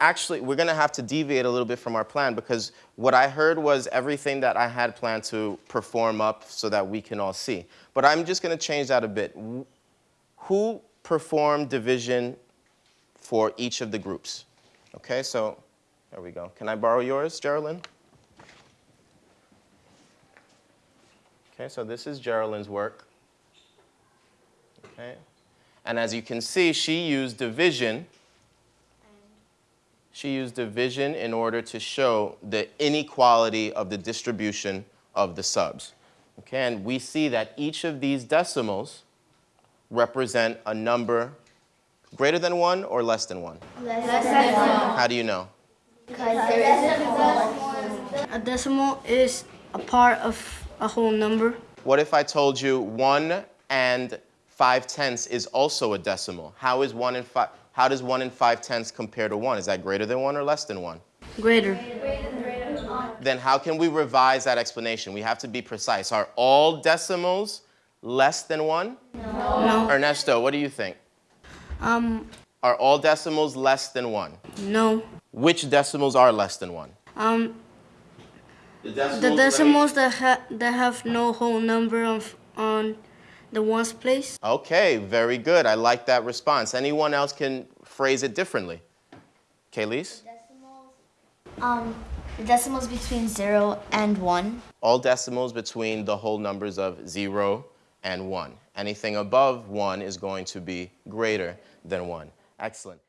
actually, we're going to have to deviate a little bit from our plan because what I heard was everything that I had planned to perform up so that we can all see. But I'm just going to change that a bit. Who performed division for each of the groups? Okay, so there we go. Can I borrow yours, Geraldine? Okay, so this is Geraldine's work. Okay, and as you can see, she used division she used division in order to show the inequality of the distribution of the subs. Okay, and we see that each of these decimals represent a number greater than one or less than one? Less than one. How do you know? Because there is a decimal. A decimal is a part of a whole number. What if I told you one and five tenths is also a decimal? How is one and five? How does 1 and 5 tenths compare to 1? Is that greater than 1 or less than 1? Greater. Then how can we revise that explanation? We have to be precise. Are all decimals less than 1? No. no. Ernesto, what do you think? Um, are all decimals less than 1? No. Which decimals are less than 1? Um, the decimals, the decimals that, ha that have no whole number of, on the ones place. Okay, very good. I like that response. Anyone else can phrase it differently? Kaylise? Decimals, um, the decimals between 0 and 1. All decimals between the whole numbers of 0 and 1. Anything above 1 is going to be greater than 1. Excellent.